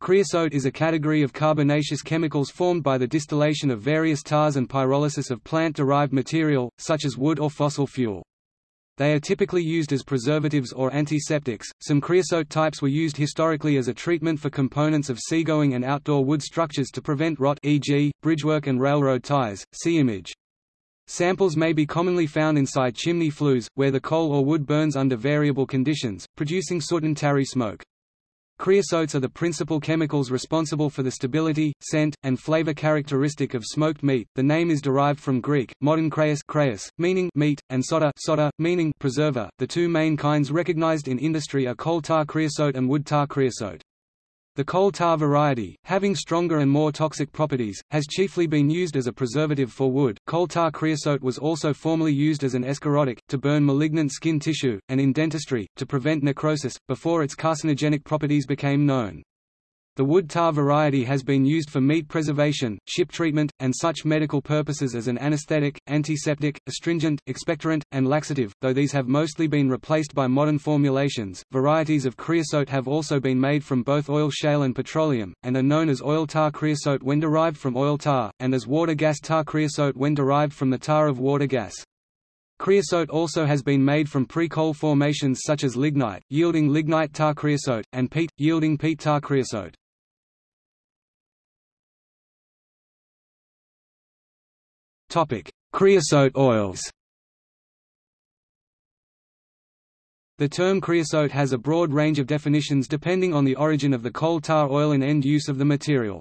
Creosote is a category of carbonaceous chemicals formed by the distillation of various tars and pyrolysis of plant-derived material, such as wood or fossil fuel. They are typically used as preservatives or antiseptics. Some creosote types were used historically as a treatment for components of seagoing and outdoor wood structures to prevent rot e.g., bridgework and railroad ties. See image. Samples may be commonly found inside chimney flues, where the coal or wood burns under variable conditions, producing soot and tarry smoke. Creosotes are the principal chemicals responsible for the stability, scent, and flavor characteristic of smoked meat. The name is derived from Greek, modern kreis, meaning meat, and soda, soda meaning preserver. The two main kinds recognized in industry are coal tar creosote and wood tar creosote. The coal tar variety, having stronger and more toxic properties, has chiefly been used as a preservative for wood. Coal tar creosote was also formerly used as an escharotic, to burn malignant skin tissue, and in dentistry, to prevent necrosis, before its carcinogenic properties became known. The wood tar variety has been used for meat preservation, ship treatment, and such medical purposes as an anesthetic, antiseptic, astringent, expectorant, and laxative, though these have mostly been replaced by modern formulations. Varieties of creosote have also been made from both oil shale and petroleum, and are known as oil tar creosote when derived from oil tar, and as water gas tar creosote when derived from the tar of water gas. Creosote also has been made from pre-coal formations such as lignite, yielding lignite tar creosote, and peat, yielding peat tar creosote. Topic: Creosote oils. The term creosote has a broad range of definitions depending on the origin of the coal tar oil and end use of the material.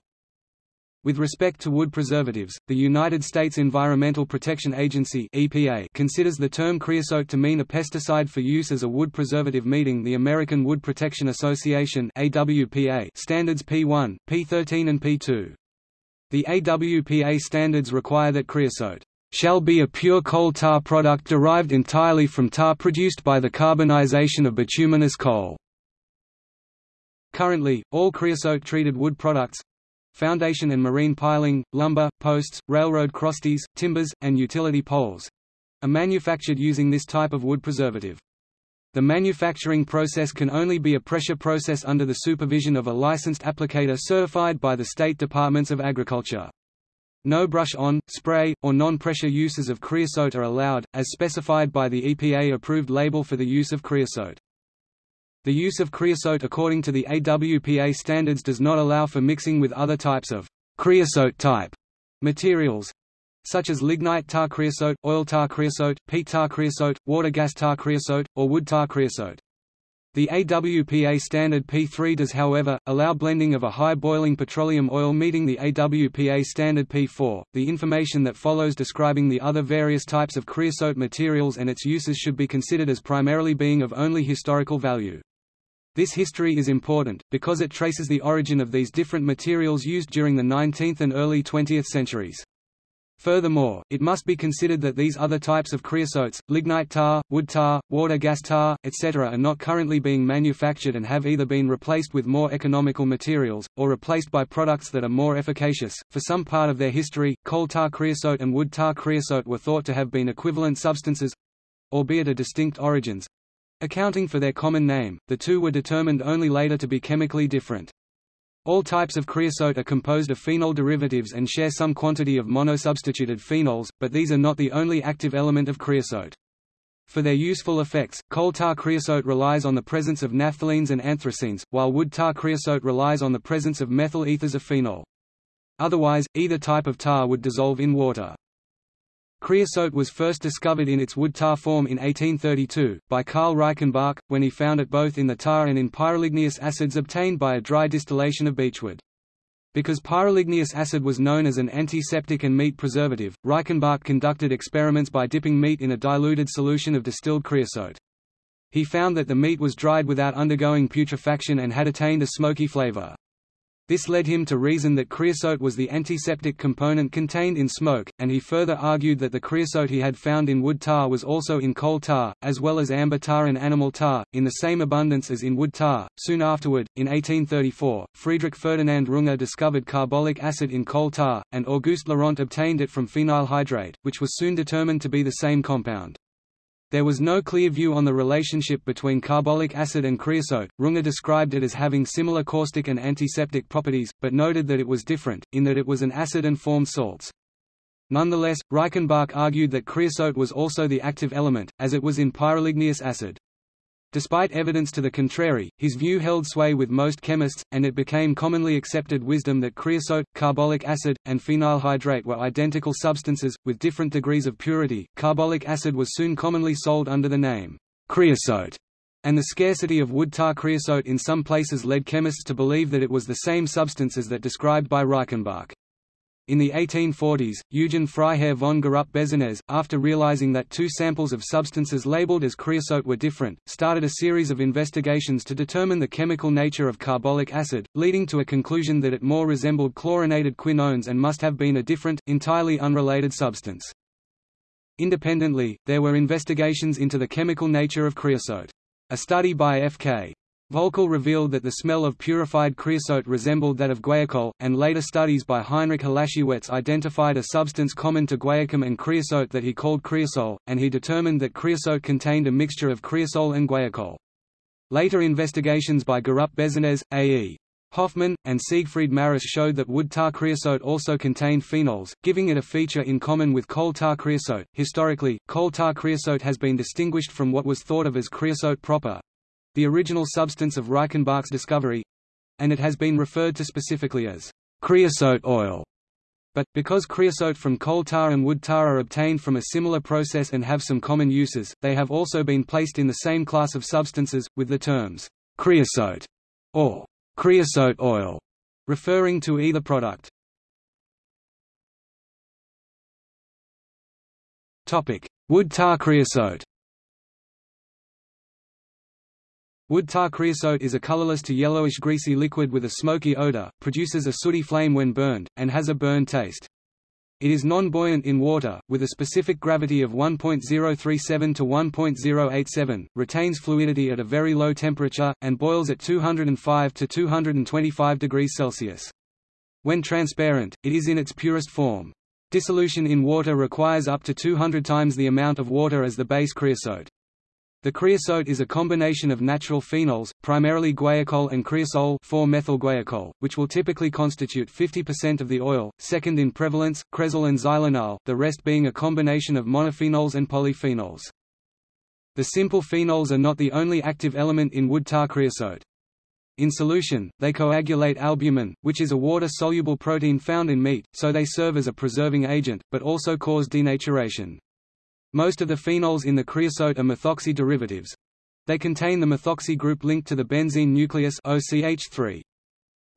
With respect to wood preservatives, the United States Environmental Protection Agency (EPA) considers the term creosote to mean a pesticide for use as a wood preservative meeting the American Wood Protection Association (AWPA) standards P1, P13 and P2. The AWPA standards require that creosote shall be a pure coal tar product derived entirely from tar produced by the carbonization of bituminous coal. Currently, all creosote-treated wood products foundation and marine piling, lumber, posts, railroad crosties, timbers, and utility poles are manufactured using this type of wood preservative. The manufacturing process can only be a pressure process under the supervision of a licensed applicator certified by the state departments of agriculture. No brush-on, spray, or non-pressure uses of creosote are allowed, as specified by the EPA-approved label for the use of creosote. The use of creosote according to the AWPA standards does not allow for mixing with other types of creosote-type materials, such as lignite tar creosote, oil tar creosote, peat tar creosote, water gas tar creosote, or wood tar creosote. The AWPA standard P3 does however, allow blending of a high boiling petroleum oil meeting the AWPA standard P4. The information that follows describing the other various types of creosote materials and its uses should be considered as primarily being of only historical value. This history is important, because it traces the origin of these different materials used during the 19th and early 20th centuries. Furthermore, it must be considered that these other types of creosotes, lignite tar, wood tar, water gas tar, etc. are not currently being manufactured and have either been replaced with more economical materials, or replaced by products that are more efficacious. For some part of their history, coal tar creosote and wood tar creosote were thought to have been equivalent substances albeit a distinct origins. Accounting for their common name, the two were determined only later to be chemically different. All types of creosote are composed of phenol derivatives and share some quantity of monosubstituted phenols, but these are not the only active element of creosote. For their useful effects, coal tar creosote relies on the presence of naphthalenes and anthracenes, while wood tar creosote relies on the presence of methyl ethers of phenol. Otherwise, either type of tar would dissolve in water. Creosote was first discovered in its wood tar form in 1832, by Karl Reichenbach, when he found it both in the tar and in pyroligneous acids obtained by a dry distillation of beechwood. Because pyroligneous acid was known as an antiseptic and meat preservative, Reichenbach conducted experiments by dipping meat in a diluted solution of distilled creosote. He found that the meat was dried without undergoing putrefaction and had attained a smoky flavor. This led him to reason that creosote was the antiseptic component contained in smoke, and he further argued that the creosote he had found in wood tar was also in coal tar, as well as amber tar and animal tar, in the same abundance as in wood tar. Soon afterward, in 1834, Friedrich Ferdinand Runge discovered carbolic acid in coal tar, and Auguste Laurent obtained it from phenyl hydrate, which was soon determined to be the same compound. There was no clear view on the relationship between carbolic acid and creosote. Runge described it as having similar caustic and antiseptic properties, but noted that it was different, in that it was an acid and formed salts. Nonetheless, Reichenbach argued that creosote was also the active element, as it was in pyroligneous acid. Despite evidence to the contrary, his view held sway with most chemists, and it became commonly accepted wisdom that creosote, carbolic acid, and phenyl hydrate were identical substances, with different degrees of purity. Carbolic acid was soon commonly sold under the name creosote, and the scarcity of wood tar creosote in some places led chemists to believe that it was the same substance as that described by Reichenbach. In the 1840s, Eugen Freiherr von Gorup-Besanez, after realizing that two samples of substances labeled as creosote were different, started a series of investigations to determine the chemical nature of carbolic acid, leading to a conclusion that it more resembled chlorinated quinones and must have been a different, entirely unrelated substance. Independently, there were investigations into the chemical nature of creosote. A study by F.K. Völkel revealed that the smell of purified creosote resembled that of guaiacol, and later studies by Heinrich Hlasiwetz identified a substance common to guaiacum and creosote that he called creosol, and he determined that creosote contained a mixture of creosol and guaiacol. Later investigations by Gorup-Besanez, A.E. Hoffmann, and Siegfried Maris showed that wood tar creosote also contained phenols, giving it a feature in common with coal tar creosote. Historically, coal tar creosote has been distinguished from what was thought of as creosote proper, the original substance of Reichenbach's discovery and it has been referred to specifically as creosote oil. But, because creosote from coal tar and wood tar are obtained from a similar process and have some common uses, they have also been placed in the same class of substances, with the terms creosote or creosote oil referring to either product. Wood tar creosote Wood tar creosote is a colorless to yellowish greasy liquid with a smoky odor, produces a sooty flame when burned, and has a burn taste. It is non-buoyant in water, with a specific gravity of 1.037 to 1.087, retains fluidity at a very low temperature, and boils at 205 to 225 degrees Celsius. When transparent, it is in its purest form. Dissolution in water requires up to 200 times the amount of water as the base creosote. The creosote is a combination of natural phenols, primarily guaiacol and creosol 4-methyl-guaiacol, which will typically constitute 50% of the oil, second in prevalence, cresol and xylenol, the rest being a combination of monophenols and polyphenols. The simple phenols are not the only active element in wood tar creosote. In solution, they coagulate albumin, which is a water-soluble protein found in meat, so they serve as a preserving agent, but also cause denaturation. Most of the phenols in the creosote are methoxy derivatives. They contain the methoxy group linked to the benzene nucleus OCH3.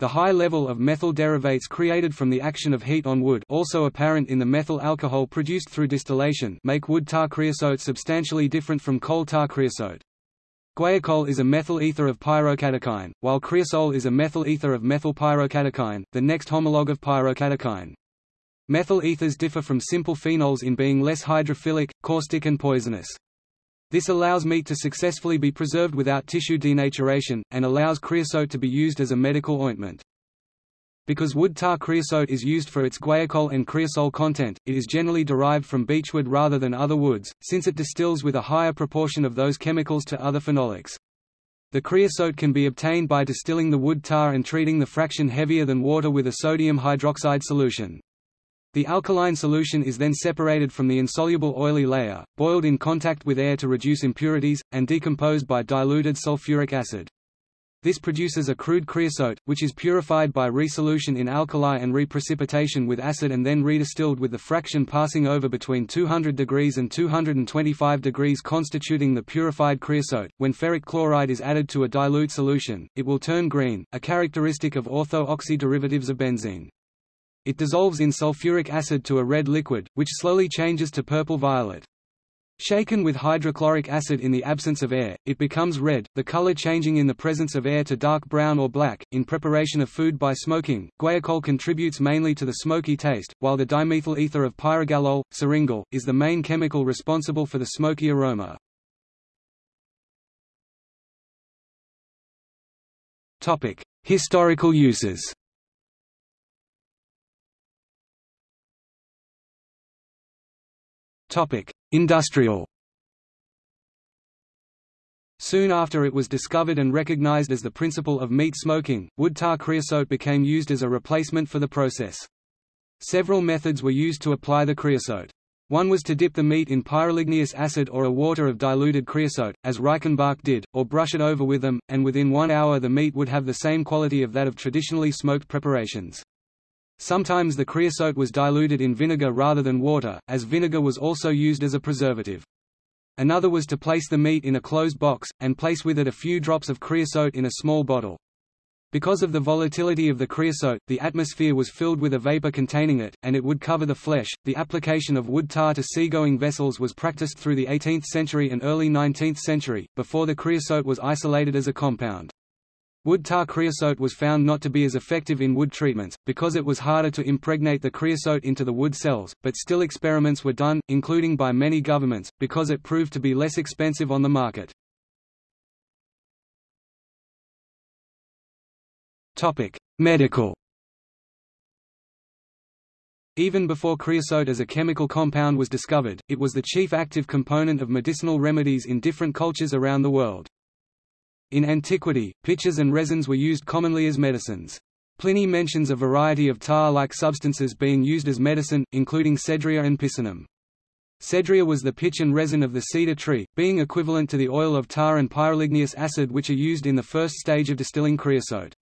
The high level of methyl derivates created from the action of heat on wood also apparent in the methyl alcohol produced through distillation make wood tar creosote substantially different from coal tar creosote. Guaiacol is a methyl ether of pyrocatechine, while creosol is a methyl ether of methyl pyrocatechine, the next homologue of pyrocatechine. Methyl ethers differ from simple phenols in being less hydrophilic, caustic and poisonous. This allows meat to successfully be preserved without tissue denaturation, and allows creosote to be used as a medical ointment. Because wood tar creosote is used for its guaiacol and creosol content, it is generally derived from beechwood rather than other woods, since it distills with a higher proportion of those chemicals to other phenolics. The creosote can be obtained by distilling the wood tar and treating the fraction heavier than water with a sodium hydroxide solution. The alkaline solution is then separated from the insoluble oily layer, boiled in contact with air to reduce impurities, and decomposed by diluted sulfuric acid. This produces a crude creosote, which is purified by resolution in alkali and reprecipitation with acid and then redistilled with the fraction passing over between 200 degrees and 225 degrees constituting the purified creosote. When ferric chloride is added to a dilute solution, it will turn green, a characteristic of ortho-oxy derivatives of benzene. It dissolves in sulfuric acid to a red liquid, which slowly changes to purple-violet. Shaken with hydrochloric acid in the absence of air, it becomes red, the color changing in the presence of air to dark brown or black. In preparation of food by smoking, guaiacol contributes mainly to the smoky taste, while the dimethyl ether of pyrogallol, syringol, is the main chemical responsible for the smoky aroma. Topic: Historical uses. Topic: Industrial. Soon after it was discovered and recognized as the principle of meat smoking, wood tar creosote became used as a replacement for the process. Several methods were used to apply the creosote. One was to dip the meat in pyroligneous acid or a water of diluted creosote, as Reichenbach did, or brush it over with them, and within one hour the meat would have the same quality of that of traditionally smoked preparations. Sometimes the creosote was diluted in vinegar rather than water, as vinegar was also used as a preservative. Another was to place the meat in a closed box, and place with it a few drops of creosote in a small bottle. Because of the volatility of the creosote, the atmosphere was filled with a vapor containing it, and it would cover the flesh. The application of wood tar to seagoing vessels was practiced through the 18th century and early 19th century, before the creosote was isolated as a compound. Wood tar creosote was found not to be as effective in wood treatments, because it was harder to impregnate the creosote into the wood cells, but still experiments were done, including by many governments, because it proved to be less expensive on the market. Medical Even before creosote as a chemical compound was discovered, it was the chief active component of medicinal remedies in different cultures around the world. In antiquity, pitches and resins were used commonly as medicines. Pliny mentions a variety of tar-like substances being used as medicine, including cedria and picenum. Cedria was the pitch and resin of the cedar tree, being equivalent to the oil of tar and pyroligneous acid which are used in the first stage of distilling creosote.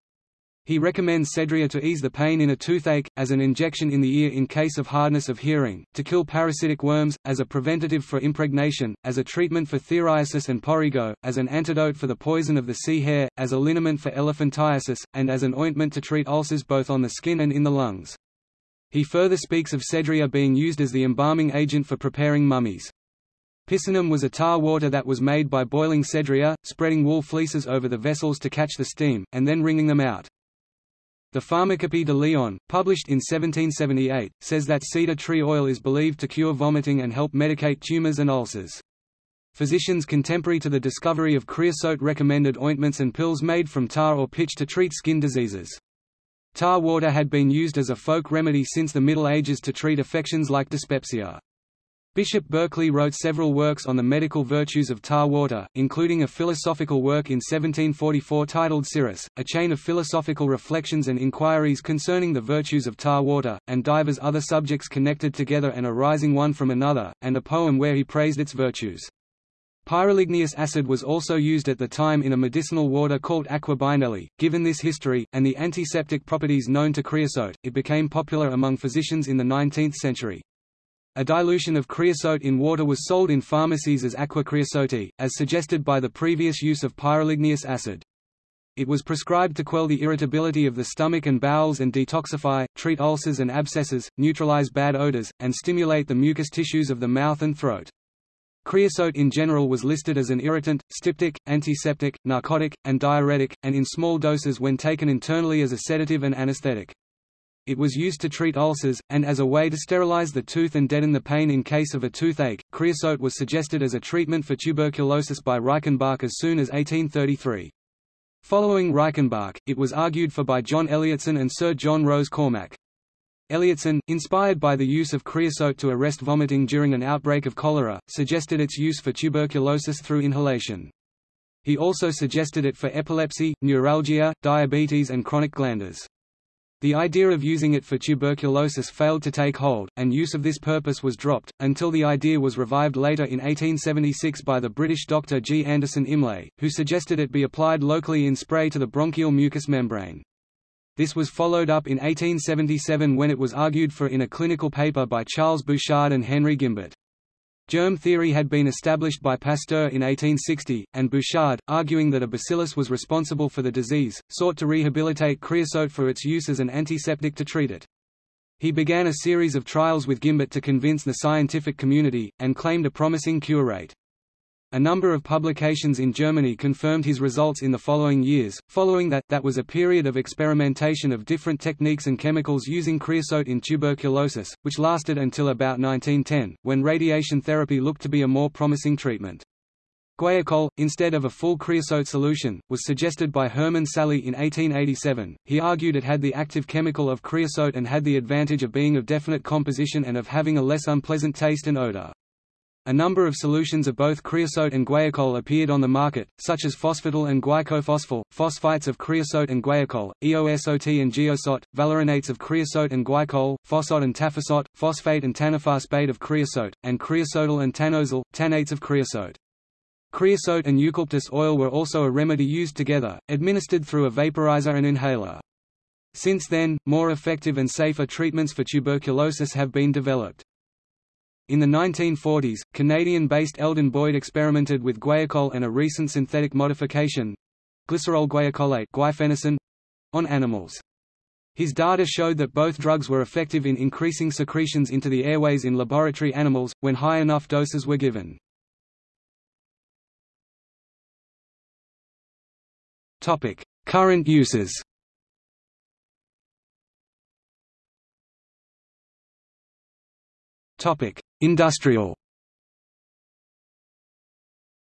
He recommends Cedria to ease the pain in a toothache, as an injection in the ear in case of hardness of hearing, to kill parasitic worms, as a preventative for impregnation, as a treatment for phthiriasis and porrigo, as an antidote for the poison of the sea hare, as a liniment for elephantiasis, and as an ointment to treat ulcers both on the skin and in the lungs. He further speaks of Cedria being used as the embalming agent for preparing mummies. Picenum was a tar water that was made by boiling cedria, spreading wool fleeces over the vessels to catch the steam, and then wringing them out. The Pharmacopée de Lyon, published in 1778, says that cedar tree oil is believed to cure vomiting and help medicate tumors and ulcers. Physicians contemporary to the discovery of creosote recommended ointments and pills made from tar or pitch to treat skin diseases. Tar water had been used as a folk remedy since the Middle Ages to treat affections like dyspepsia. Bishop Berkeley wrote several works on the medical virtues of tar water, including a philosophical work in 1744 titled Siris, a chain of philosophical reflections and inquiries concerning the virtues of tar water, and divers other subjects connected together and arising one from another, and a poem where he praised its virtues. Pyroligneous acid was also used at the time in a medicinal water called aqua binelli. Given this history, and the antiseptic properties known to creosote, it became popular among physicians in the 19th century. A dilution of creosote in water was sold in pharmacies as aqua creosote, as suggested by the previous use of pyroligneous acid. It was prescribed to quell the irritability of the stomach and bowels and detoxify, treat ulcers and abscesses, neutralize bad odors, and stimulate the mucous tissues of the mouth and throat. Creosote in general was listed as an irritant, styptic, antiseptic, narcotic, and diuretic, and in small doses when taken internally as a sedative and anesthetic. It was used to treat ulcers, and as a way to sterilize the tooth and deaden the pain in case of a toothache. Creosote was suggested as a treatment for tuberculosis by Reichenbach as soon as 1833. Following Reichenbach, it was argued for by John Elliotson and Sir John Rose Cormack. Elliotson, inspired by the use of creosote to arrest vomiting during an outbreak of cholera, suggested its use for tuberculosis through inhalation. He also suggested it for epilepsy, neuralgia, diabetes and chronic glanders. The idea of using it for tuberculosis failed to take hold, and use of this purpose was dropped, until the idea was revived later in 1876 by the British doctor G. Anderson Imlay, who suggested it be applied locally in spray to the bronchial mucous membrane. This was followed up in 1877 when it was argued for in a clinical paper by Charles Bouchard and Henry Gimbert. Germ theory had been established by Pasteur in 1860, and Bouchard, arguing that a bacillus was responsible for the disease, sought to rehabilitate creosote for its use as an antiseptic to treat it. He began a series of trials with Gimbert to convince the scientific community, and claimed a promising cure rate. A number of publications in Germany confirmed his results in the following years. Following that, that was a period of experimentation of different techniques and chemicals using creosote in tuberculosis, which lasted until about 1910, when radiation therapy looked to be a more promising treatment. Guaiacol, instead of a full creosote solution, was suggested by Hermann Sahli in 1887. He argued it had the active chemical of creosote and had the advantage of being of definite composition and of having a less unpleasant taste and odor. A number of solutions of both creosote and guaiacol appeared on the market, such as phosphatol and guaiacophosphal, phosphites of creosote and guaiacol, EOSOT and geosot, valerinates of creosote and guaiacol, phosot and taphosot, phosphate and tanophosphate of creosote, and creosotal and tanosal, tannates of creosote. Creosote and eucalyptus oil were also a remedy used together, administered through a vaporizer and inhaler. Since then, more effective and safer treatments for tuberculosis have been developed. In the 1940s, Canadian-based Eldon Boyd experimented with guaiacol and a recent synthetic modification glycerol guaiacolate on animals. His data showed that both drugs were effective in increasing secretions into the airways in laboratory animals, when high enough doses were given. Current uses Topic: Industrial.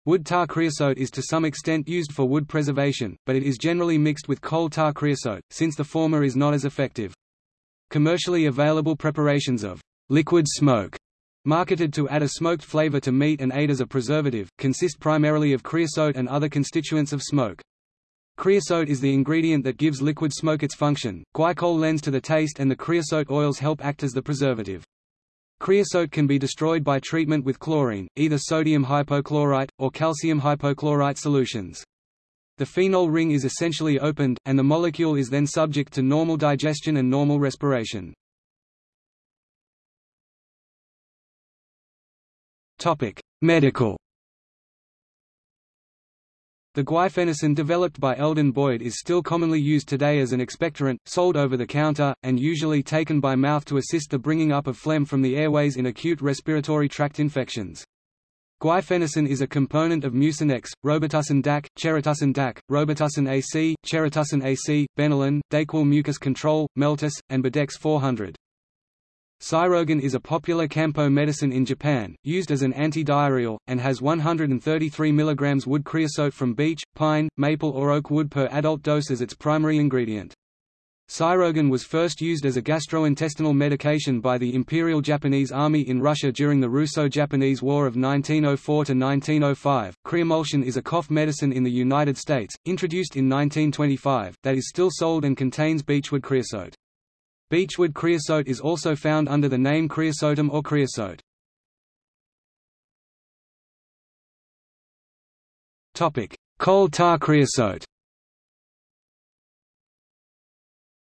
Wood tar creosote is to some extent used for wood preservation, but it is generally mixed with coal tar creosote, since the former is not as effective. Commercially available preparations of liquid smoke, marketed to add a smoked flavor to meat and aid as a preservative, consist primarily of creosote and other constituents of smoke. Creosote is the ingredient that gives liquid smoke its function, guaiacol lends to the taste and the creosote oils help act as the preservative. Creosote can be destroyed by treatment with chlorine, either sodium hypochlorite, or calcium hypochlorite solutions. The phenol ring is essentially opened, and the molecule is then subject to normal digestion and normal respiration. Medical the guaifenesin developed by Eldon Boyd is still commonly used today as an expectorant, sold over the counter, and usually taken by mouth to assist the bringing up of phlegm from the airways in acute respiratory tract infections. Guaifenesin is a component of Mucinex, Robitussin DAC, Cheratussin DAC, Robitussin AC, Cheratussin AC, Benylin, Dayquil mucus control, Meltus, and Bidex 400. Seirogan is a popular Kampo medicine in Japan, used as an anti-diarrheal, and has 133 mg wood creosote from beech, pine, maple or oak wood per adult dose as its primary ingredient. Seirogan was first used as a gastrointestinal medication by the Imperial Japanese Army in Russia during the Russo-Japanese War of 1904–1905. Creomulsion is a cough medicine in the United States, introduced in 1925, that is still sold and contains beechwood creosote. Beechwood creosote is also found under the name creosotum or creosote. Coal tar creosote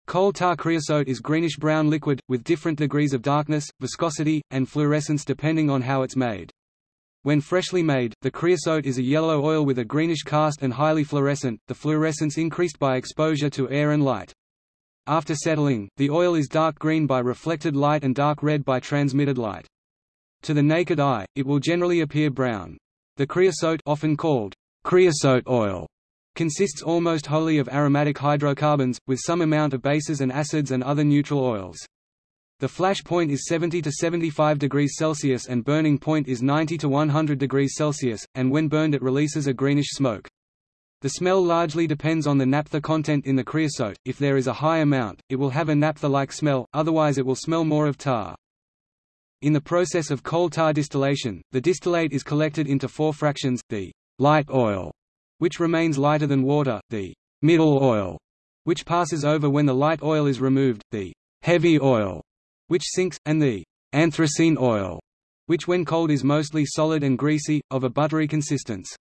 Coal tar creosote is greenish-brown liquid, with different degrees of darkness, viscosity, and fluorescence depending on how it's made. When freshly made, the creosote is a yellow oil with a greenish cast and highly fluorescent, the fluorescence increased by exposure to air and light. After settling, the oil is dark green by reflected light and dark red by transmitted light. To the naked eye, it will generally appear brown. The creosote often called creosote oil consists almost wholly of aromatic hydrocarbons, with some amount of bases and acids and other neutral oils. The flash point is 70 to 75 degrees Celsius and burning point is 90 to 100 degrees Celsius, and when burned it releases a greenish smoke. The smell largely depends on the naphtha content in the creosote, if there is a high amount, it will have a naphtha-like smell, otherwise it will smell more of tar. In the process of coal tar distillation, the distillate is collected into four fractions, the light oil, which remains lighter than water, the middle oil, which passes over when the light oil is removed, the heavy oil, which sinks, and the anthracene oil, which when cold is mostly solid and greasy, of a buttery consistence.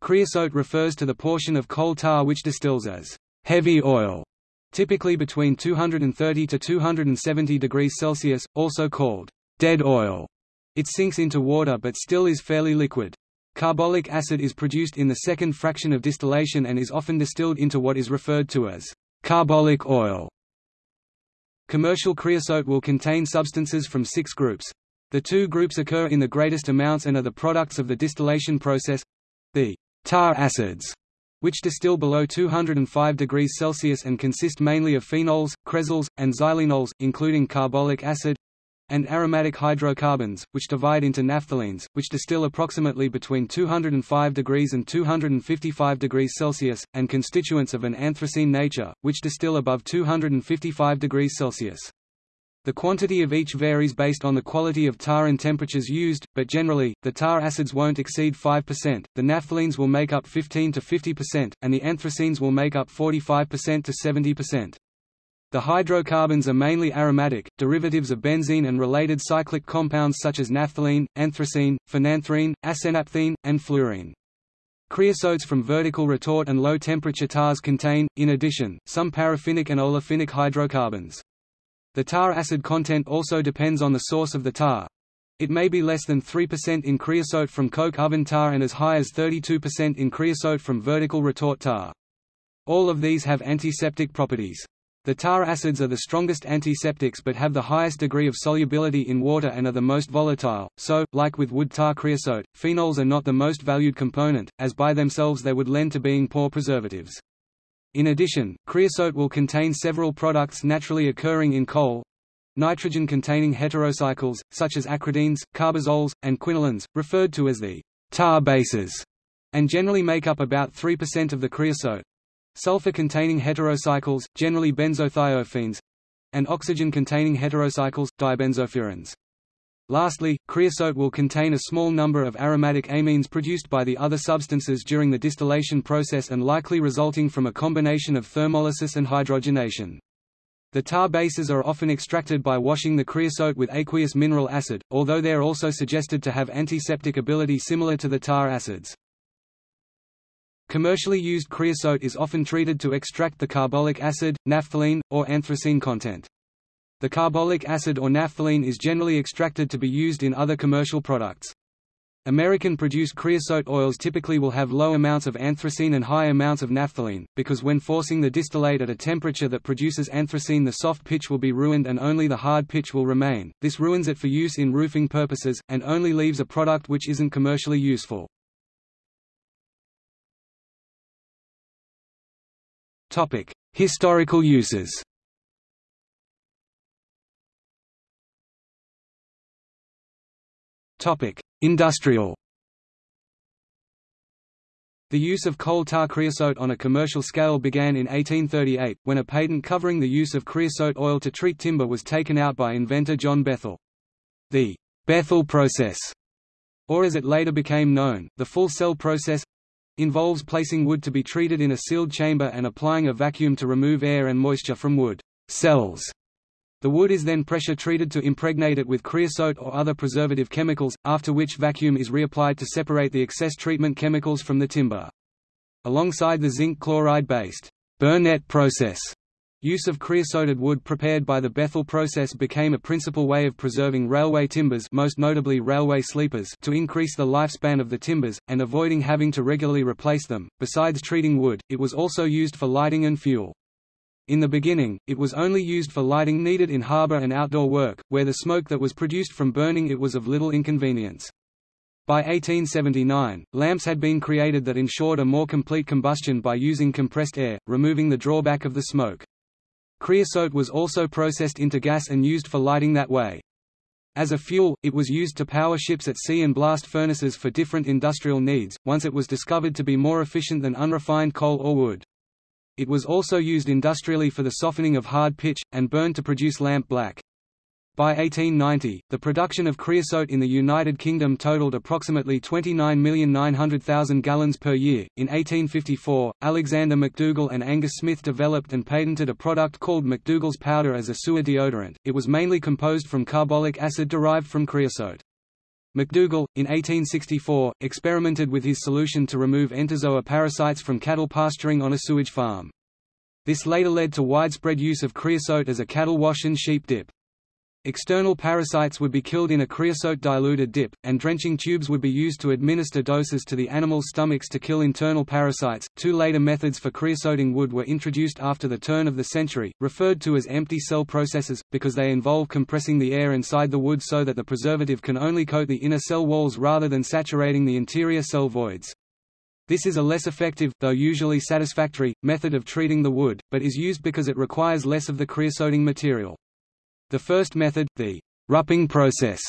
Creosote refers to the portion of coal tar which distills as heavy oil, typically between 230 to 270 degrees Celsius, also called dead oil. It sinks into water but still is fairly liquid. Carbolic acid is produced in the second fraction of distillation and is often distilled into what is referred to as carbolic oil. Commercial creosote will contain substances from six groups. The two groups occur in the greatest amounts and are the products of the distillation process. The tar acids, which distill below 205 degrees Celsius and consist mainly of phenols, cresols, and xylenols, including carbolic acid, and aromatic hydrocarbons, which divide into naphthalenes, which distill approximately between 205 degrees and 255 degrees Celsius, and constituents of an anthracene nature, which distill above 255 degrees Celsius. The quantity of each varies based on the quality of tar and temperatures used, but generally, the tar acids won't exceed 5%, the naphthalenes will make up 15 to 50%, and the anthracenes will make up 45% to 70%. The hydrocarbons are mainly aromatic, derivatives of benzene and related cyclic compounds such as naphthalene, anthracene, phenanthrene, acenaphthene, and fluorene. Creosotes from vertical retort and low-temperature tars contain, in addition, some paraffinic and olefinic hydrocarbons. The tar acid content also depends on the source of the tar. It may be less than 3% in creosote from coke oven tar and as high as 32% in creosote from vertical retort tar. All of these have antiseptic properties. The tar acids are the strongest antiseptics but have the highest degree of solubility in water and are the most volatile, so, like with wood tar creosote, phenols are not the most valued component, as by themselves they would lend to being poor preservatives. In addition, creosote will contain several products naturally occurring in coal, nitrogen-containing heterocycles, such as acridines, carbazoles, and quinolines, referred to as the tar bases, and generally make up about 3% of the creosote. Sulfur-containing heterocycles, generally benzothiophenes, and oxygen-containing heterocycles, dibenzofurans. Lastly, creosote will contain a small number of aromatic amines produced by the other substances during the distillation process and likely resulting from a combination of thermolysis and hydrogenation. The tar bases are often extracted by washing the creosote with aqueous mineral acid, although they are also suggested to have antiseptic ability similar to the tar acids. Commercially used creosote is often treated to extract the carbolic acid, naphthalene, or anthracene content. The carbolic acid or naphthalene is generally extracted to be used in other commercial products. American-produced creosote oils typically will have low amounts of anthracene and high amounts of naphthalene, because when forcing the distillate at a temperature that produces anthracene the soft pitch will be ruined and only the hard pitch will remain, this ruins it for use in roofing purposes, and only leaves a product which isn't commercially useful. Historical uses Industrial The use of coal tar creosote on a commercial scale began in 1838, when a patent covering the use of creosote oil to treat timber was taken out by inventor John Bethell. The Bethell process, or as it later became known, the full cell process, involves placing wood to be treated in a sealed chamber and applying a vacuum to remove air and moisture from wood cells. The wood is then pressure treated to impregnate it with creosote or other preservative chemicals, after which vacuum is reapplied to separate the excess treatment chemicals from the timber. Alongside the zinc chloride-based Burnett process, use of creosoted wood prepared by the Bethell process became a principal way of preserving railway timbers most notably railway sleepers to increase the lifespan of the timbers, and avoiding having to regularly replace them. Besides treating wood, it was also used for lighting and fuel. In the beginning, it was only used for lighting needed in harbor and outdoor work, where the smoke that was produced from burning it was of little inconvenience. By 1879, lamps had been created that ensured a more complete combustion by using compressed air, removing the drawback of the smoke. Creosote was also processed into gas and used for lighting that way. As a fuel, it was used to power ships at sea and blast furnaces for different industrial needs, once it was discovered to be more efficient than unrefined coal or wood. It was also used industrially for the softening of hard pitch, and burned to produce lamp black. By 1890, the production of creosote in the United Kingdom totaled approximately 29,900,000 gallons per year. In 1854, Alexander McDougall and Angus Smith developed and patented a product called McDougall's powder as a sewer deodorant. It was mainly composed from carbolic acid derived from creosote. McDougall, in 1864, experimented with his solution to remove entozoa parasites from cattle pasturing on a sewage farm. This later led to widespread use of creosote as a cattle wash and sheep dip. External parasites would be killed in a creosote-diluted dip, and drenching tubes would be used to administer doses to the animals' stomachs to kill internal parasites. Two later methods for creosoting wood were introduced after the turn of the century, referred to as empty cell processes, because they involve compressing the air inside the wood so that the preservative can only coat the inner cell walls rather than saturating the interior cell voids. This is a less effective, though usually satisfactory, method of treating the wood, but is used because it requires less of the creosoting material. The first method, the Rueping process,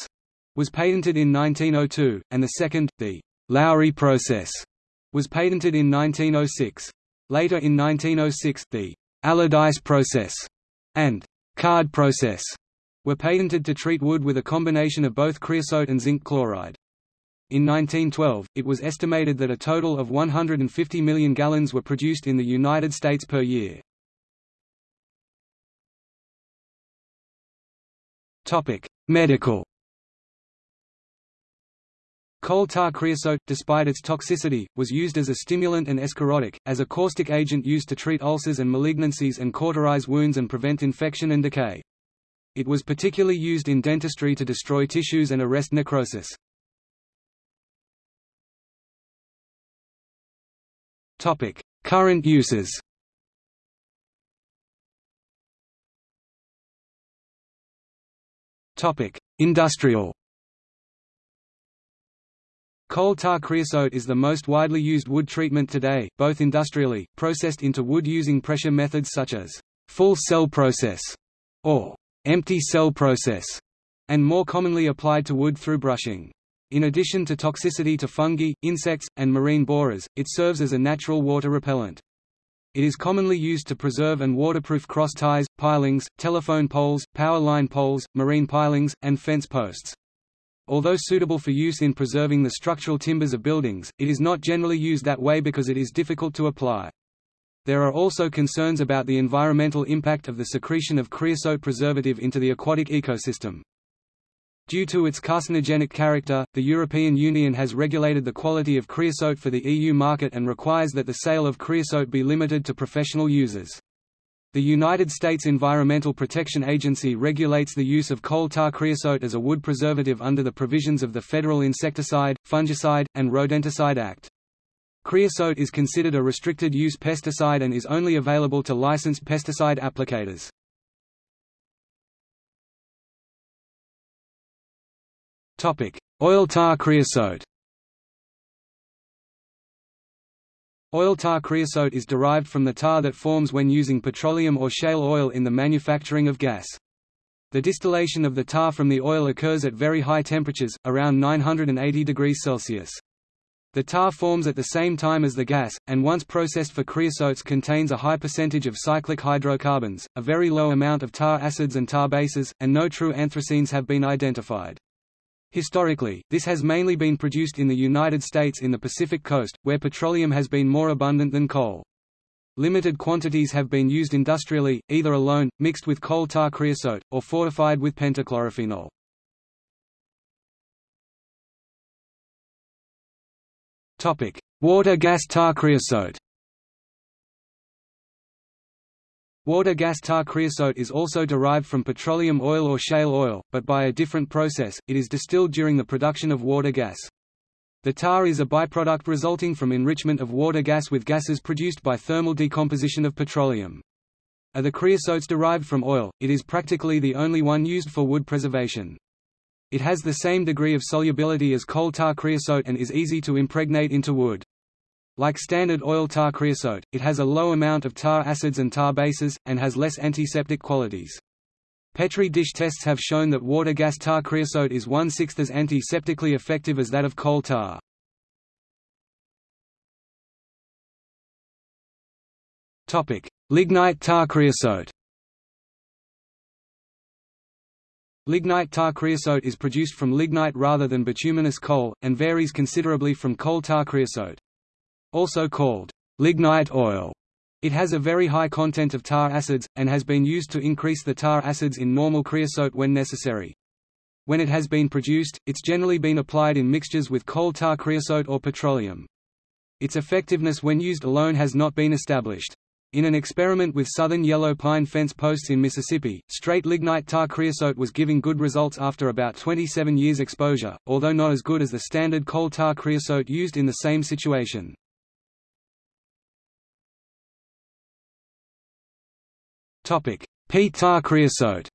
was patented in 1902, and the second, the Lowry process, was patented in 1906. Later in 1906, the Allardyce process and Card process were patented to treat wood with a combination of both creosote and zinc chloride. In 1912, it was estimated that a total of 150 million gallons were produced in the United States per year. Medical Coal tar creosote, despite its toxicity, was used as a stimulant and escharotic, as a caustic agent used to treat ulcers and malignancies and cauterize wounds and prevent infection and decay. It was particularly used in dentistry to destroy tissues and arrest necrosis. Topic: Current uses. Topic: Industrial. Coal tar creosote is the most widely used wood treatment today, both industrially, processed into wood using pressure methods such as full cell process or empty cell process, and more commonly applied to wood through brushing. In addition to toxicity to fungi, insects, and marine borers, it serves as a natural water repellent. It is commonly used to preserve and waterproof cross ties, pilings, telephone poles, power line poles, marine pilings, and fence posts. Although suitable for use in preserving the structural timbers of buildings, it is not generally used that way because it is difficult to apply. There are also concerns about the environmental impact of the secretion of creosote preservative into the aquatic ecosystem. Due to its carcinogenic character, the European Union has regulated the quality of creosote for the EU market and requires that the sale of creosote be limited to professional users. The United States Environmental Protection Agency regulates the use of coal tar creosote as a wood preservative under the provisions of the Federal Insecticide, Fungicide, and Rodenticide Act. Creosote is considered a restricted-use pesticide and is only available to licensed pesticide applicators. Oil tar creosote. Oil tar creosote is derived from the tar that forms when using petroleum or shale oil in the manufacturing of gas. The distillation of the tar from the oil occurs at very high temperatures, around 980 degrees Celsius. The tar forms at the same time as the gas, and once processed for creosotes contains a high percentage of cyclic hydrocarbons, a very low amount of tar acids and tar bases, and no true anthracenes have been identified. Historically, this has mainly been produced in the United States in the Pacific Coast, where petroleum has been more abundant than coal. Limited quantities have been used industrially, either alone, mixed with coal tar creosote, or fortified with pentachlorophenol. Water gas tar creosote Water gas tar creosote is also derived from petroleum oil or shale oil, but by a different process, it is distilled during the production of water gas. The tar is a byproduct resulting from enrichment of water gas with gases produced by thermal decomposition of petroleum. Are the creosotes derived from oil, it is practically the only one used for wood preservation. It has the same degree of solubility as coal tar creosote and is easy to impregnate into wood. Like standard oil tar creosote, it has a low amount of tar acids and tar bases, and has less antiseptic qualities. Petri dish tests have shown that water gas tar creosote is one-sixth as antiseptically effective as that of coal tar. Lignite tar creosote Lignite tar creosote is produced from lignite rather than bituminous coal, and varies considerably from coal tar creosote. Also called lignite oil, it has a very high content of tar acids, and has been used to increase the tar acids in normal creosote when necessary. When it has been produced, it's generally been applied in mixtures with coal tar creosote or petroleum. Its effectiveness when used alone has not been established. In an experiment with southern yellow pine fence posts in Mississippi, straight lignite tar creosote was giving good results after about 27 years exposure, although not as good as the standard coal tar creosote used in the same situation. Peat tar creosote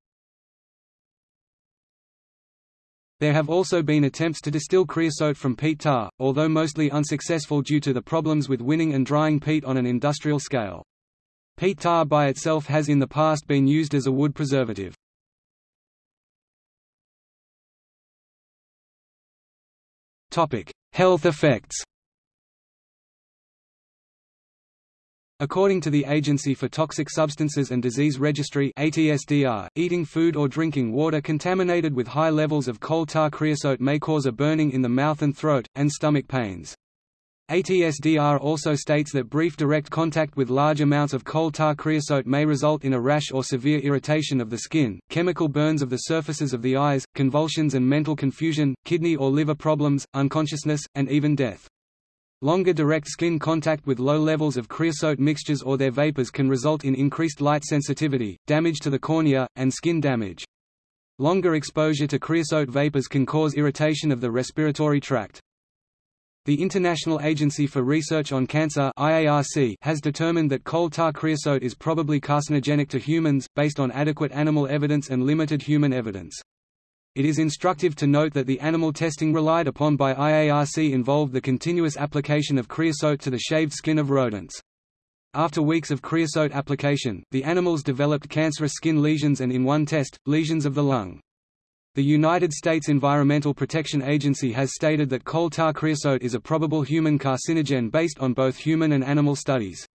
There have also been attempts to distill creosote from peat tar, although mostly unsuccessful due to the problems with winning and drying peat on an industrial scale. Peat tar by itself has in the past been used as a wood preservative. Health effects According to the Agency for Toxic Substances and Disease Registry ATSDR, eating food or drinking water contaminated with high levels of coal tar creosote may cause a burning in the mouth and throat, and stomach pains. ATSDR also states that brief direct contact with large amounts of coal tar creosote may result in a rash or severe irritation of the skin, chemical burns of the surfaces of the eyes, convulsions and mental confusion, kidney or liver problems, unconsciousness, and even death. Longer direct skin contact with low levels of creosote mixtures or their vapors can result in increased light sensitivity, damage to the cornea, and skin damage. Longer exposure to creosote vapors can cause irritation of the respiratory tract. The International Agency for Research on Cancer IARC has determined that coal tar creosote is probably carcinogenic to humans, based on adequate animal evidence and limited human evidence. It is instructive to note that the animal testing relied upon by IARC involved the continuous application of creosote to the shaved skin of rodents. After weeks of creosote application, the animals developed cancerous skin lesions and in one test, lesions of the lung. The United States Environmental Protection Agency has stated that coal tar creosote is a probable human carcinogen based on both human and animal studies.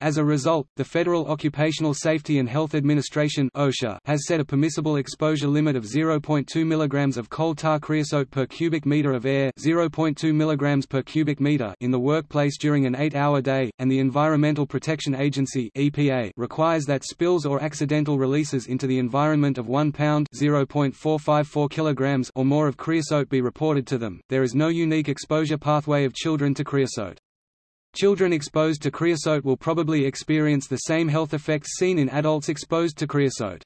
As a result, the Federal Occupational Safety and Health Administration (OSHA) has set a permissible exposure limit of 0.2 mg of coal tar creosote per cubic meter of air, 0.2 mg per cubic meter in the workplace during an 8-hour day, and the Environmental Protection Agency (EPA) requires that spills or accidental releases into the environment of 1 pound (0.454 kilograms) or more of creosote be reported to them. There is no unique exposure pathway of children to creosote. Children exposed to creosote will probably experience the same health effects seen in adults exposed to creosote.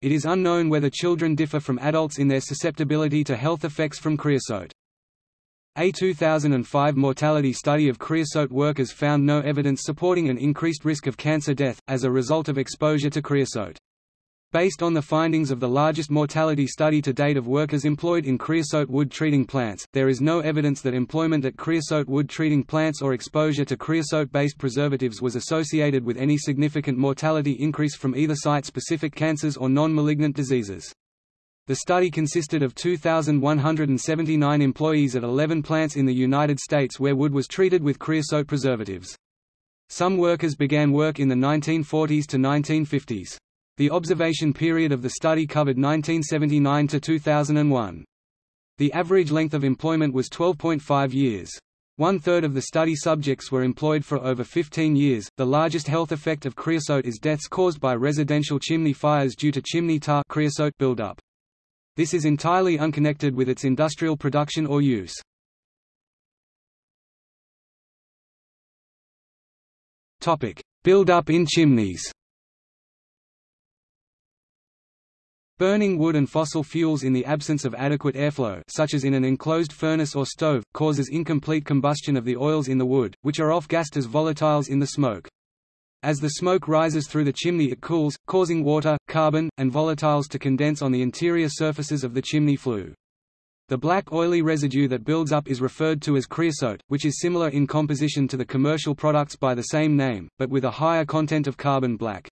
It is unknown whether children differ from adults in their susceptibility to health effects from creosote. A 2005 mortality study of creosote workers found no evidence supporting an increased risk of cancer death, as a result of exposure to creosote. Based on the findings of the largest mortality study to date of workers employed in creosote wood treating plants, there is no evidence that employment at creosote wood treating plants or exposure to creosote-based preservatives was associated with any significant mortality increase from either site-specific cancers or non-malignant diseases. The study consisted of 2,179 employees at 11 plants in the United States where wood was treated with creosote preservatives. Some workers began work in the 1940s to 1950s. The observation period of the study covered 1979 to 2001. The average length of employment was 12.5 years. One-third of the study subjects were employed for over 15 years. The largest health effect of creosote is deaths caused by residential chimney fires due to chimney tar creosote buildup. This is entirely unconnected with its industrial production or use. Topic: Buildup in chimneys. Burning wood and fossil fuels in the absence of adequate airflow such as in an enclosed furnace or stove, causes incomplete combustion of the oils in the wood, which are off-gassed as volatiles in the smoke. As the smoke rises through the chimney it cools, causing water, carbon, and volatiles to condense on the interior surfaces of the chimney flue. The black oily residue that builds up is referred to as creosote, which is similar in composition to the commercial products by the same name, but with a higher content of carbon black.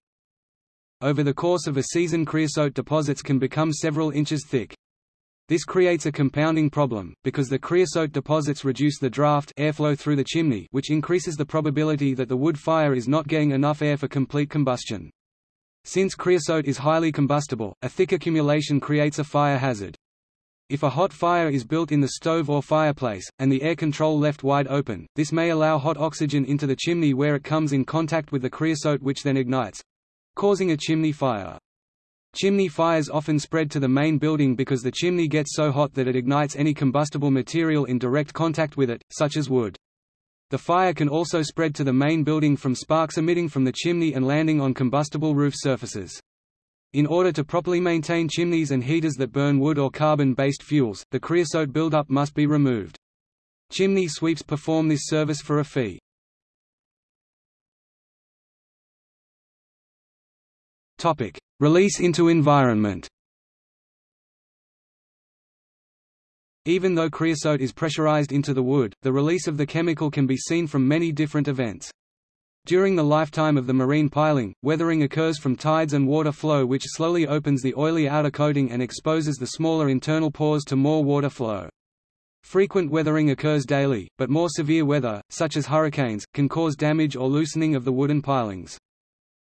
Over the course of a season creosote deposits can become several inches thick. This creates a compounding problem, because the creosote deposits reduce the draft airflow through the chimney which increases the probability that the wood fire is not getting enough air for complete combustion. Since creosote is highly combustible, a thick accumulation creates a fire hazard. If a hot fire is built in the stove or fireplace, and the air control left wide open, this may allow hot oxygen into the chimney where it comes in contact with the creosote which then ignites causing a chimney fire. Chimney fires often spread to the main building because the chimney gets so hot that it ignites any combustible material in direct contact with it, such as wood. The fire can also spread to the main building from sparks emitting from the chimney and landing on combustible roof surfaces. In order to properly maintain chimneys and heaters that burn wood or carbon-based fuels, the creosote buildup must be removed. Chimney sweeps perform this service for a fee. Topic: Release into environment. Even though creosote is pressurized into the wood, the release of the chemical can be seen from many different events. During the lifetime of the marine piling, weathering occurs from tides and water flow which slowly opens the oily outer coating and exposes the smaller internal pores to more water flow. Frequent weathering occurs daily, but more severe weather, such as hurricanes, can cause damage or loosening of the wooden pilings.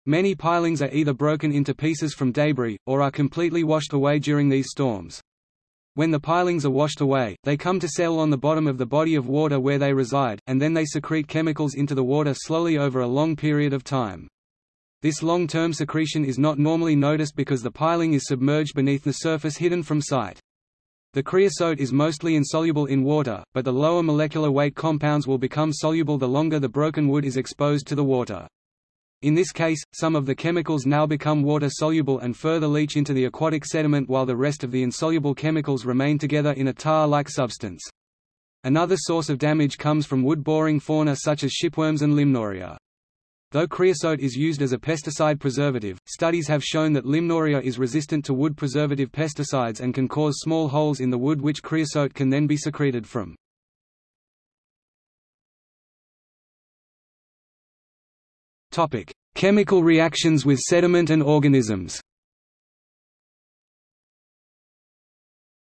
Many pilings are either broken into pieces from debris, or are completely washed away during these storms. When the pilings are washed away, they come to settle on the bottom of the body of water where they reside, and then they secrete chemicals into the water slowly over a long period of time. This long-term secretion is not normally noticed because the piling is submerged beneath the surface hidden from sight. The creosote is mostly insoluble in water, but the lower molecular weight compounds will become soluble the longer the broken wood is exposed to the water. In this case, some of the chemicals now become water-soluble and further leach into the aquatic sediment while the rest of the insoluble chemicals remain together in a tar-like substance. Another source of damage comes from wood-boring fauna such as shipworms and limnoria. Though creosote is used as a pesticide preservative, studies have shown that limnoria is resistant to wood preservative pesticides and can cause small holes in the wood which creosote can then be secreted from. Chemical reactions with sediment and organisms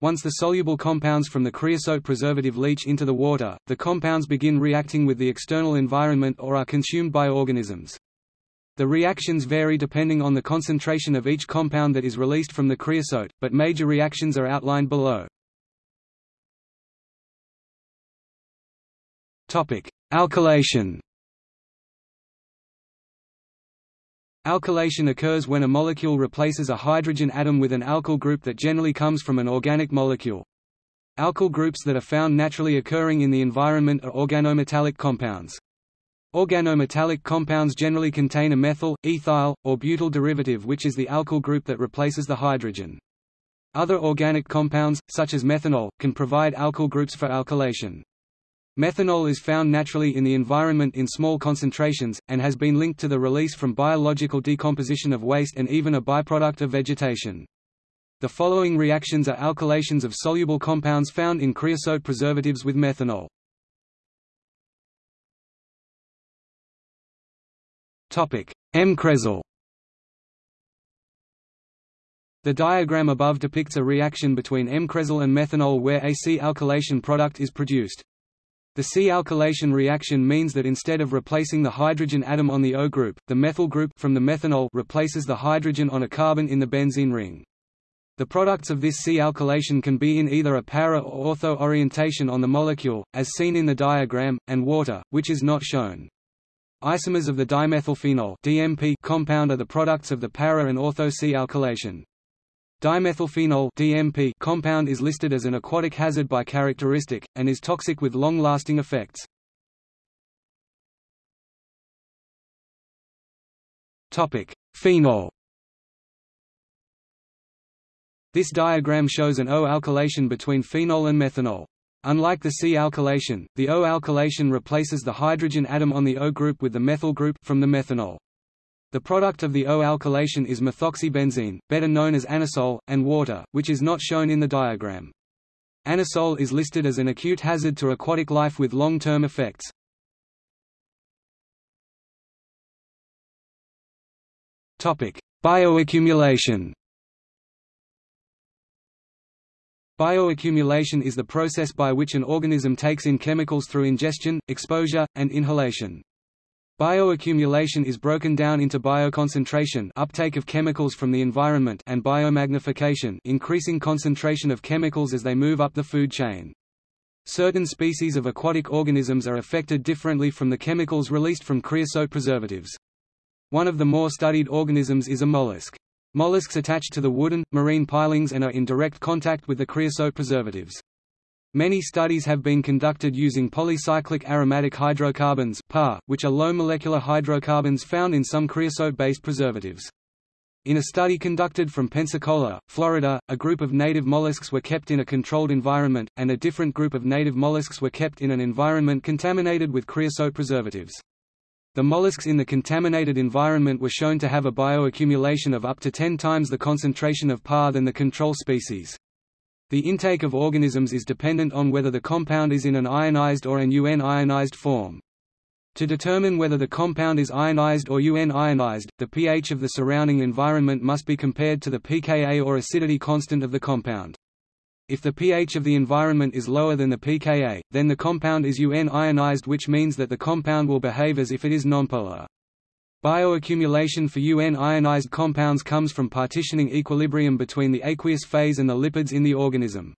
Once the soluble compounds from the creosote preservative leach into the water, the compounds begin reacting with the external environment or are consumed by organisms. The reactions vary depending on the concentration of each compound that is released from the creosote, but major reactions are outlined below. Alkylation Alkylation occurs when a molecule replaces a hydrogen atom with an alkyl group that generally comes from an organic molecule. Alkyl groups that are found naturally occurring in the environment are organometallic compounds. Organometallic compounds generally contain a methyl, ethyl, or butyl derivative which is the alkyl group that replaces the hydrogen. Other organic compounds, such as methanol, can provide alkyl groups for alkylation. Methanol is found naturally in the environment in small concentrations, and has been linked to the release from biological decomposition of waste and even a byproduct of vegetation. The following reactions are alkylations of soluble compounds found in creosote preservatives with methanol. M-cresol The diagram above depicts a reaction between M-cresol and methanol where a C-alkylation product is produced. The C-alkylation reaction means that instead of replacing the hydrogen atom on the O group, the methyl group from the methanol replaces the hydrogen on a carbon in the benzene ring. The products of this C-alkylation can be in either a para or ortho orientation on the molecule, as seen in the diagram, and water, which is not shown. Isomers of the dimethylphenol DMP compound are the products of the para and ortho C-alkylation. Dimethylphenol DMP compound is listed as an aquatic hazard by characteristic, and is toxic with long-lasting effects. Phenol This diagram shows an O-alkylation between phenol and methanol. Unlike the C-alkylation, the O-alkylation replaces the hydrogen atom on the O group with the methyl group from the methanol. The product of the O-alkylation is methoxybenzene, better known as anisole, and water, which is not shown in the diagram. Anisole is listed as an acute hazard to aquatic life with long-term effects. Bioaccumulation Bioaccumulation is the process by which an organism takes in chemicals through ingestion, exposure, and inhalation. Bioaccumulation is broken down into bioconcentration uptake of chemicals from the environment and biomagnification increasing concentration of chemicals as they move up the food chain. Certain species of aquatic organisms are affected differently from the chemicals released from creosote preservatives. One of the more studied organisms is a mollusk. Mollusks attach to the wooden, marine pilings and are in direct contact with the creosote preservatives. Many studies have been conducted using polycyclic aromatic hydrocarbons which are low molecular hydrocarbons found in some creosote-based preservatives. In a study conducted from Pensacola, Florida, a group of native mollusks were kept in a controlled environment, and a different group of native mollusks were kept in an environment contaminated with creosote preservatives. The mollusks in the contaminated environment were shown to have a bioaccumulation of up to 10 times the concentration of PAH than the control species. The intake of organisms is dependent on whether the compound is in an ionized or an UN ionized form. To determine whether the compound is ionized or UN ionized, the pH of the surrounding environment must be compared to the pKa or acidity constant of the compound. If the pH of the environment is lower than the pKa, then the compound is UN ionized which means that the compound will behave as if it is nonpolar. Bioaccumulation for UN ionized compounds comes from partitioning equilibrium between the aqueous phase and the lipids in the organism.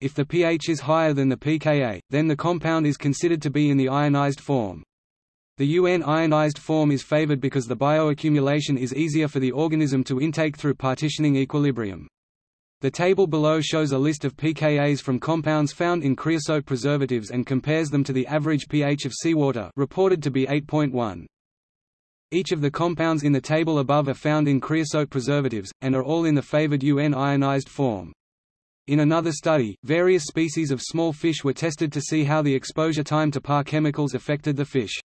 If the pH is higher than the pKa, then the compound is considered to be in the ionized form. The UN ionized form is favored because the bioaccumulation is easier for the organism to intake through partitioning equilibrium. The table below shows a list of pKa's from compounds found in creosote preservatives and compares them to the average pH of seawater reported to be 8.1. Each of the compounds in the table above are found in creosote preservatives, and are all in the favored UN ionized form. In another study, various species of small fish were tested to see how the exposure time to PAR chemicals affected the fish.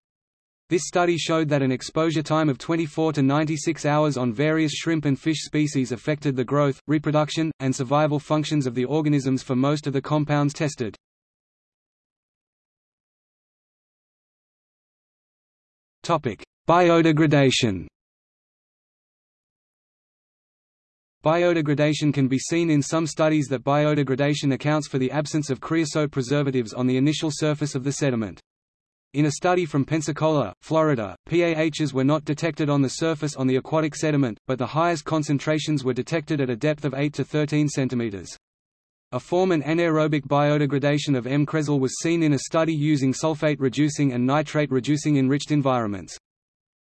This study showed that an exposure time of 24 to 96 hours on various shrimp and fish species affected the growth, reproduction, and survival functions of the organisms for most of the compounds tested. Topic: Biodegradation Biodegradation can be seen in some studies that biodegradation accounts for the absence of creosote preservatives on the initial surface of the sediment. In a study from Pensacola, Florida, PAHs were not detected on the surface on the aquatic sediment, but the highest concentrations were detected at a depth of 8 to 13 cm. A form and anaerobic biodegradation of M-cresol was seen in a study using sulfate-reducing and nitrate-reducing enriched environments.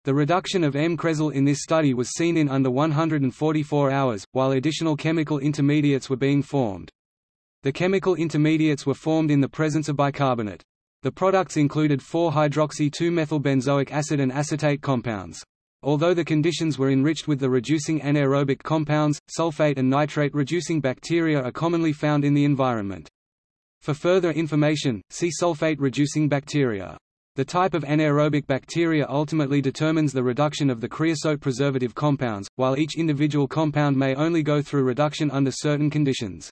The reduction of M-cresol in this study was seen in under 144 hours, while additional chemical intermediates were being formed. The chemical intermediates were formed in the presence of bicarbonate. The products included 4-hydroxy-2-methylbenzoic acid and acetate compounds. Although the conditions were enriched with the reducing anaerobic compounds, sulfate and nitrate-reducing bacteria are commonly found in the environment. For further information, see sulfate-reducing bacteria. The type of anaerobic bacteria ultimately determines the reduction of the creosote preservative compounds, while each individual compound may only go through reduction under certain conditions.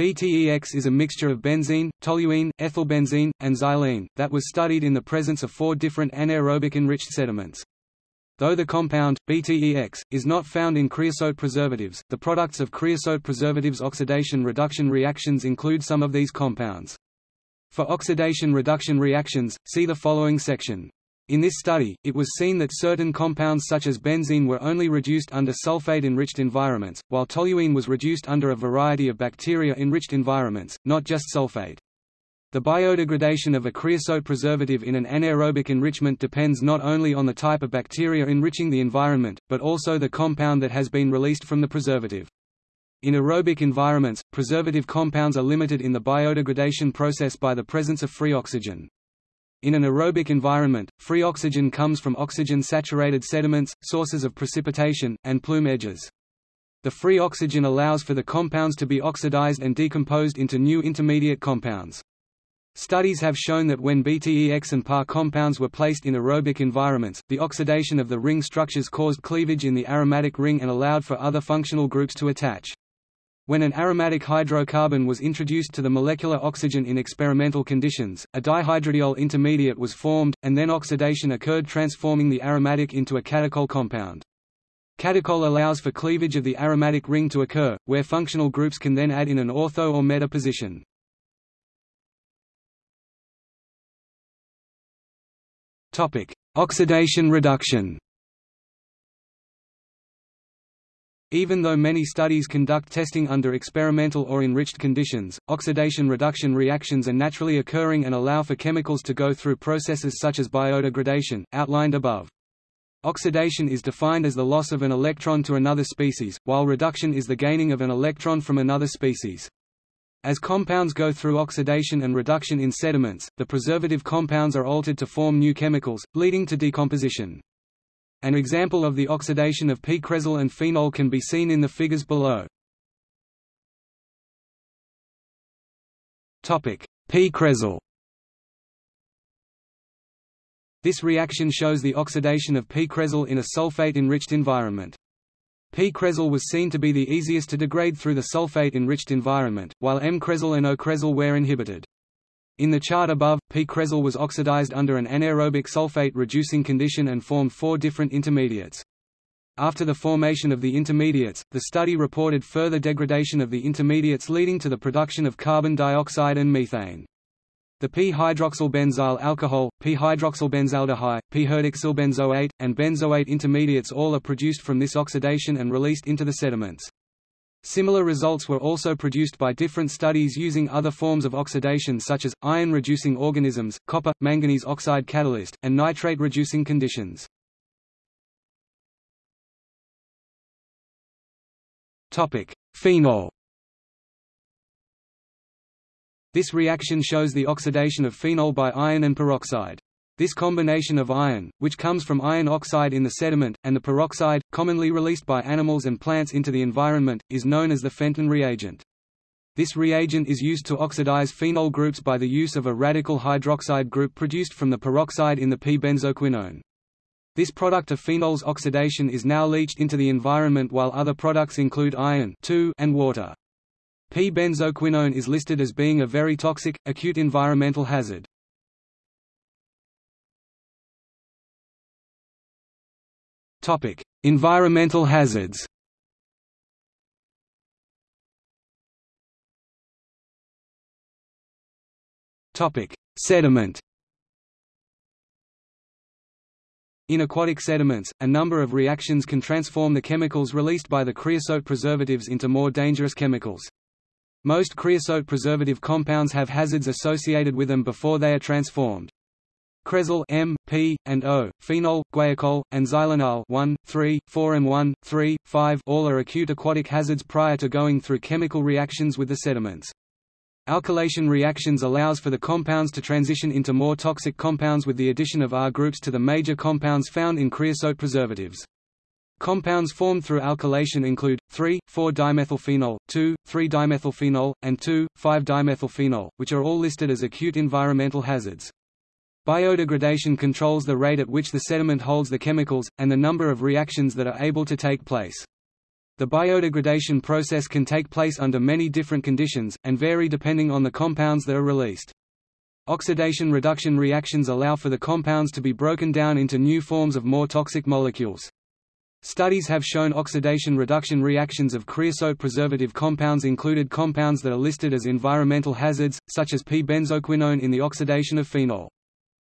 BTEX is a mixture of benzene, toluene, ethylbenzene, and xylene, that was studied in the presence of four different anaerobic enriched sediments. Though the compound, BTEX, is not found in creosote preservatives, the products of creosote preservatives oxidation-reduction reactions include some of these compounds. For oxidation-reduction reactions, see the following section. In this study, it was seen that certain compounds such as benzene were only reduced under sulfate-enriched environments, while toluene was reduced under a variety of bacteria-enriched environments, not just sulfate. The biodegradation of a creosote preservative in an anaerobic enrichment depends not only on the type of bacteria enriching the environment, but also the compound that has been released from the preservative. In aerobic environments, preservative compounds are limited in the biodegradation process by the presence of free oxygen. In an aerobic environment, free oxygen comes from oxygen-saturated sediments, sources of precipitation, and plume edges. The free oxygen allows for the compounds to be oxidized and decomposed into new intermediate compounds. Studies have shown that when BTEX and PAR compounds were placed in aerobic environments, the oxidation of the ring structures caused cleavage in the aromatic ring and allowed for other functional groups to attach. When an aromatic hydrocarbon was introduced to the molecular oxygen in experimental conditions, a dihydrodiol intermediate was formed, and then oxidation occurred transforming the aromatic into a catechol compound. Catechol allows for cleavage of the aromatic ring to occur, where functional groups can then add in an ortho or meta position. Oxidation reduction Even though many studies conduct testing under experimental or enriched conditions, oxidation-reduction reactions are naturally occurring and allow for chemicals to go through processes such as biodegradation, outlined above. Oxidation is defined as the loss of an electron to another species, while reduction is the gaining of an electron from another species. As compounds go through oxidation and reduction in sediments, the preservative compounds are altered to form new chemicals, leading to decomposition. An example of the oxidation of P-cresol and phenol can be seen in the figures below. P-cresol This reaction shows the oxidation of P-cresol in a sulfate-enriched environment. P-cresol was seen to be the easiest to degrade through the sulfate-enriched environment, while M-cresol and O-cresol were inhibited. In the chart above, P-cresol was oxidized under an anaerobic sulfate reducing condition and formed four different intermediates. After the formation of the intermediates, the study reported further degradation of the intermediates leading to the production of carbon dioxide and methane. The p-hydroxylbenzyl alcohol, p-hydroxylbenzaldehyde, p-hydroxylbenzoate, and benzoate intermediates all are produced from this oxidation and released into the sediments. Similar results were also produced by different studies using other forms of oxidation such as, iron-reducing organisms, copper, manganese oxide catalyst, and nitrate-reducing conditions. Phenol This reaction shows the oxidation of phenol by iron and peroxide. This combination of iron, which comes from iron oxide in the sediment, and the peroxide, commonly released by animals and plants into the environment, is known as the Fenton reagent. This reagent is used to oxidize phenol groups by the use of a radical hydroxide group produced from the peroxide in the p-benzoquinone. This product of phenol's oxidation is now leached into the environment while other products include iron and water. P-benzoquinone is listed as being a very toxic, acute environmental hazard. Environmental hazards Topic: Sediment In aquatic sediments, a number of reactions can transform the chemicals released by the creosote preservatives into more dangerous chemicals. Most creosote preservative compounds have hazards associated with them before they are transformed. Cresol M, P, and O, phenol, guaiacol, and xylenol 1, 3, 4 and 1, 3, 5 all are acute aquatic hazards prior to going through chemical reactions with the sediments. Alkylation reactions allows for the compounds to transition into more toxic compounds with the addition of R groups to the major compounds found in creosote preservatives. Compounds formed through alkylation include 3,4-dimethylphenol, 2,3-dimethylphenol, and 2,5-dimethylphenol, which are all listed as acute environmental hazards. Biodegradation controls the rate at which the sediment holds the chemicals, and the number of reactions that are able to take place. The biodegradation process can take place under many different conditions, and vary depending on the compounds that are released. Oxidation-reduction reactions allow for the compounds to be broken down into new forms of more toxic molecules. Studies have shown oxidation-reduction reactions of creosote preservative compounds included compounds that are listed as environmental hazards, such as p-benzoquinone in the oxidation of phenol.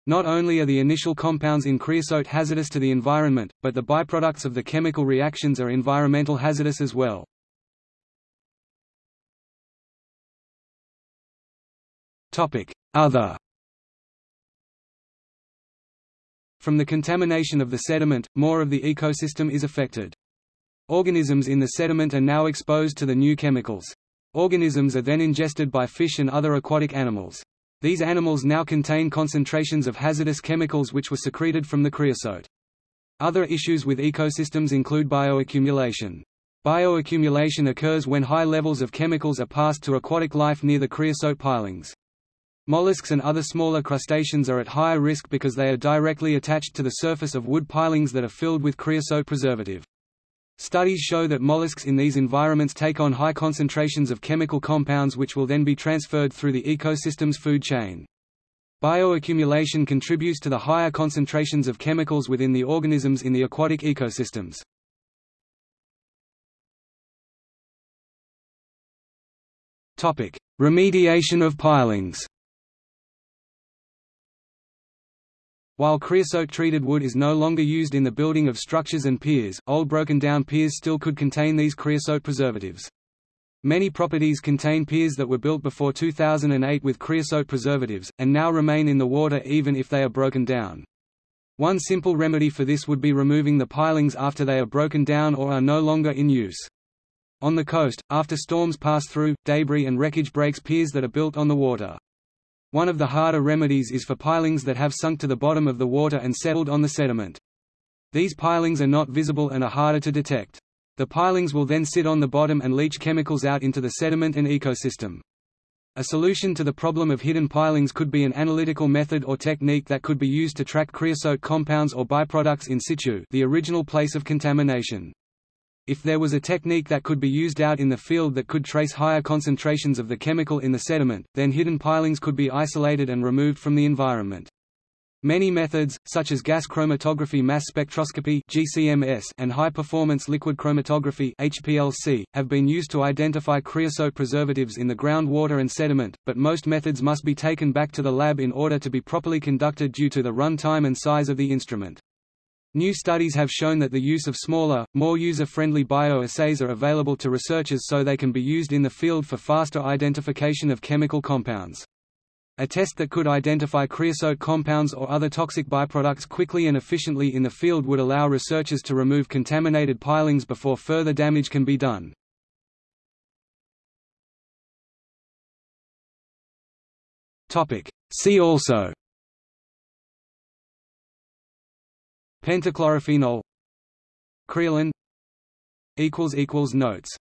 Not only are the initial compounds in creosote hazardous to the environment, but the byproducts of the chemical reactions are environmental hazardous as well. Other From the contamination of the sediment, more of the ecosystem is affected. Organisms in the sediment are now exposed to the new chemicals. Organisms are then ingested by fish and other aquatic animals. These animals now contain concentrations of hazardous chemicals which were secreted from the creosote. Other issues with ecosystems include bioaccumulation. Bioaccumulation occurs when high levels of chemicals are passed to aquatic life near the creosote pilings. Mollusks and other smaller crustaceans are at higher risk because they are directly attached to the surface of wood pilings that are filled with creosote preservative. Studies show that mollusks in these environments take on high concentrations of chemical compounds which will then be transferred through the ecosystem's food chain. Bioaccumulation contributes to the higher concentrations of chemicals within the organisms in the aquatic ecosystems. Remediation of pilings While creosote-treated wood is no longer used in the building of structures and piers, old broken-down piers still could contain these creosote preservatives. Many properties contain piers that were built before 2008 with creosote preservatives, and now remain in the water even if they are broken down. One simple remedy for this would be removing the pilings after they are broken down or are no longer in use. On the coast, after storms pass through, debris and wreckage breaks piers that are built on the water. One of the harder remedies is for pilings that have sunk to the bottom of the water and settled on the sediment. These pilings are not visible and are harder to detect. The pilings will then sit on the bottom and leach chemicals out into the sediment and ecosystem. A solution to the problem of hidden pilings could be an analytical method or technique that could be used to track creosote compounds or byproducts in situ the original place of contamination. If there was a technique that could be used out in the field that could trace higher concentrations of the chemical in the sediment, then hidden pilings could be isolated and removed from the environment. Many methods, such as gas chromatography mass spectroscopy (GCMS) and high-performance liquid chromatography (HPLC), have been used to identify creosote preservatives in the groundwater and sediment, but most methods must be taken back to the lab in order to be properly conducted due to the run time and size of the instrument. New studies have shown that the use of smaller, more user-friendly bioassays are available to researchers so they can be used in the field for faster identification of chemical compounds. A test that could identify creosote compounds or other toxic byproducts quickly and efficiently in the field would allow researchers to remove contaminated pilings before further damage can be done. See also Pentachlorophenol Creolin Notes